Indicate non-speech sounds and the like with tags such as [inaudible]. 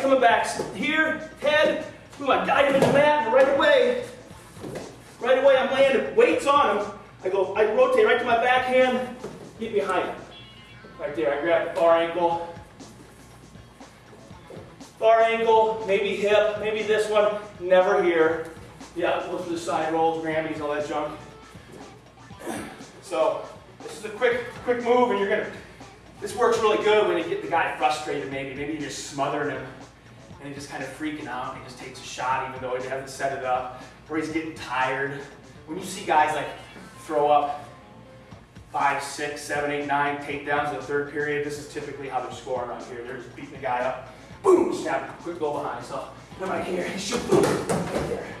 coming back. Here, head, boom, I guide him in the mat, right away, right away I'm landing, weights on him. I go, I rotate right to my backhand, get behind him. Right there, I grab the far ankle. Far ankle, maybe hip, maybe this one, never here. Yeah, go through the side rolls, Granbys, all that junk. So, this is a quick, quick move and you're gonna, this works really good when you get the guy frustrated maybe. Maybe you're just smothering him and he's just kind of freaking out and he just takes a shot even though he hasn't set it up. Or he's getting tired. When you see guys like throw up five, six, seven, eight, nine takedowns in the third period, this is typically how they're scoring right here. They're just beating the guy up. Boom, snap, quick goal behind. So, I'm right here, [laughs] shoot, boom, right there.